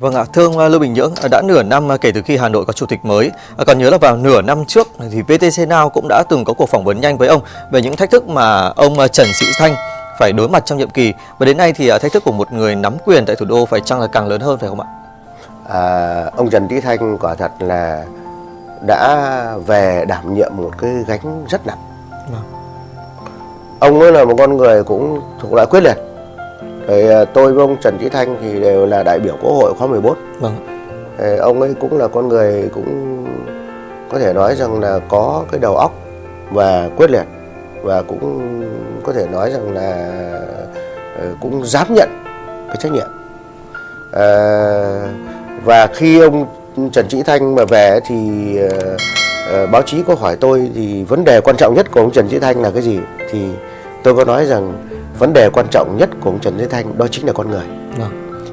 Vâng ạ, thưa ông ờ, Lưu Bình Nhưỡng, ờ, đã nửa năm ờ, kể từ khi Hà Nội có chủ tịch mới. Còn nhớ là vào nửa năm trước thì VTC Now cũng đã từng có cuộc phỏng vấn nhanh với ông về những thách thức mà ông Trần Sĩ Thanh phải đối mặt trong nhiệm kỳ. Và đến nay thì thách thức của một người nắm quyền tại thủ đô phải chăng là càng lớn hơn phải không ạ? à, ông Trần Trí Thanh quả thật là đã về đảm nhiệm một cái gánh rất nặng Vâng. ông ấy là một con người cũng thuộc loại quyết liệt thì à, tôi với ông Trần Trí Thanh thì đều là đại biểu quốc hội khóa 14 Vâng. ông ấy cũng là con người cũng có thể nói rằng là có cái đầu óc và quyết liệt và cũng có thể nói rằng là ờ, cũng dám nhận cái trách nhiệm. À, và khi ông Trần Sĩ Thanh mà về thì ờ, báo chí có hỏi tôi thì vấn đề quan trọng nhất của ông Trần Sĩ Thanh là cái gì? Thì tôi có nói rằng vấn đề quan trọng nhất của ông Trần Thế Thanh đó chính là con người Vâng.